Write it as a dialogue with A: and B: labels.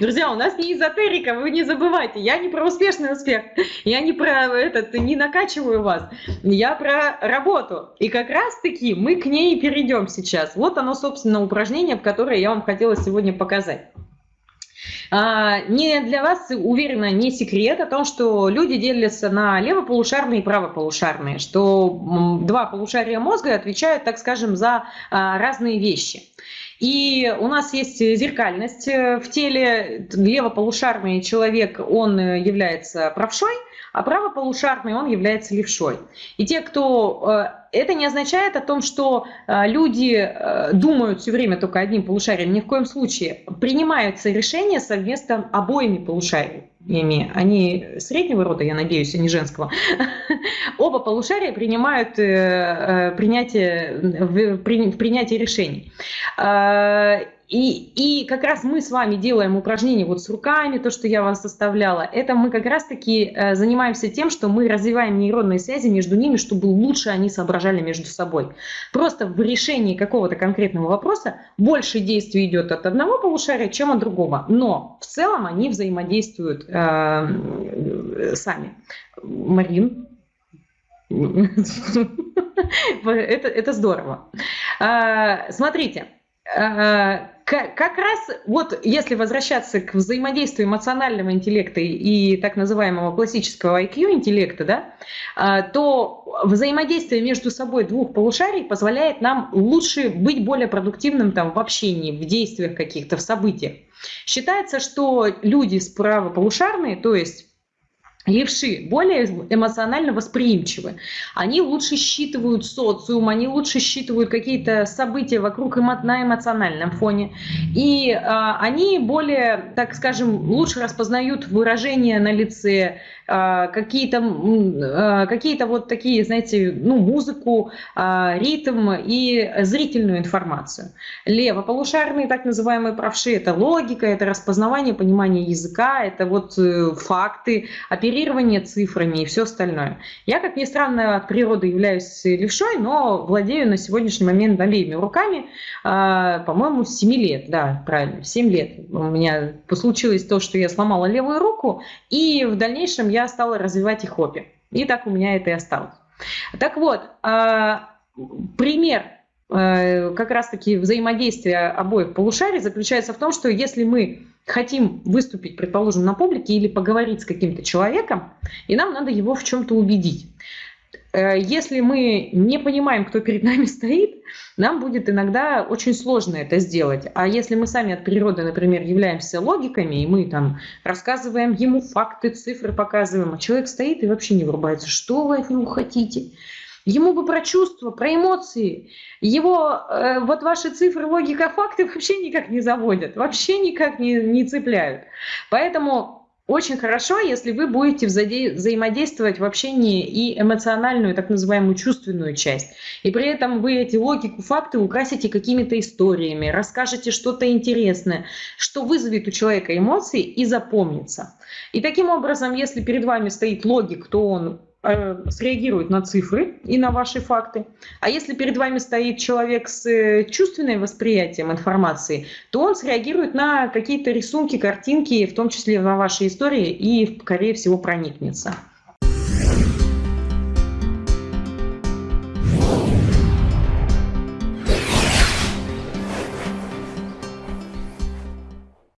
A: Друзья, у нас не эзотерика, вы не забывайте. Я не про успешный успех, я не про этот, не накачиваю вас. Я про работу. И как раз-таки мы к ней перейдем сейчас. Вот оно, собственно, упражнение, которое я вам хотела сегодня показать. А, не для вас, уверена, не секрет о том, что люди делятся на левополушарные и правополушарные, что два полушария мозга отвечают, так скажем, за а, разные вещи. И у нас есть зеркальность э, в теле. Левополушарный человек, он э, является правшой, а правополушарный он является левшой. И те, кто... Э, это не означает о том, что э, люди э, думают все время только одним полушарием. Ни в коем случае. Принимаются решения совместно обоими полушариями. Они среднего рода, я надеюсь, а не женского. Оба полушария принимают принятие, в принятие решений. И, и как раз мы с вами делаем упражнения вот с руками, то, что я вас составляла. Это мы как раз-таки э, занимаемся тем, что мы развиваем нейронные связи между ними, чтобы лучше они соображали между собой. Просто в решении какого-то конкретного вопроса больше действий идет от одного полушария, чем от другого. Но в целом они взаимодействуют э, сами. Марин, это, это здорово. А, смотрите, как раз вот если возвращаться к взаимодействию эмоционального интеллекта и так называемого классического IQ интеллекта, да, а, то взаимодействие между собой двух полушарий позволяет нам лучше быть более продуктивным там, в общении, в действиях каких-то, в событиях. Считается, что люди справа полушарные, то есть Левши более эмоционально восприимчивы. Они лучше считывают социум, они лучше считывают какие-то события вокруг на эмоциональном фоне. И а, они более, так скажем, лучше распознают выражения на лице, а, какие-то а, какие вот такие, знаете, ну, музыку, а, ритм и зрительную информацию. Левополушарные, так называемые правши, это логика, это распознавание, понимание языка, это вот э, факты, оперирование цифрами и все остальное. Я, как ни странно, от природы являюсь левшой, но владею на сегодняшний момент обеими руками, по-моему, с 7 лет, да, правильно, 7 лет. У меня случилось то, что я сломала левую руку, и в дальнейшем я стала развивать их хобби. И так у меня это и осталось. Так вот, а, пример как раз-таки взаимодействия обоих полушарий заключается в том, что если мы хотим выступить, предположим, на публике или поговорить с каким-то человеком, и нам надо его в чем-то убедить, Э, если мы не понимаем, кто перед нами стоит, нам будет иногда очень сложно это сделать. А если мы сами от природы, например, являемся логиками, и мы там рассказываем ему факты, цифры показываем, а человек стоит и вообще не врубается, что вы от него хотите. Ему бы про чувства, про эмоции. Его э, вот ваши цифры, логика, факты вообще никак не заводят, вообще никак не, не цепляют. Поэтому очень хорошо, если вы будете взаимодействовать в общении и эмоциональную, так называемую чувственную часть. И при этом вы эти логику, факты украсите какими-то историями, расскажете что-то интересное, что вызовет у человека эмоции и запомнится. И таким образом, если перед вами стоит логик, то он среагирует на цифры и на ваши факты. А если перед вами стоит человек с э, чувственным восприятием информации, то он среагирует на какие-то рисунки, картинки, в том числе на ваши истории, и, скорее всего, проникнется.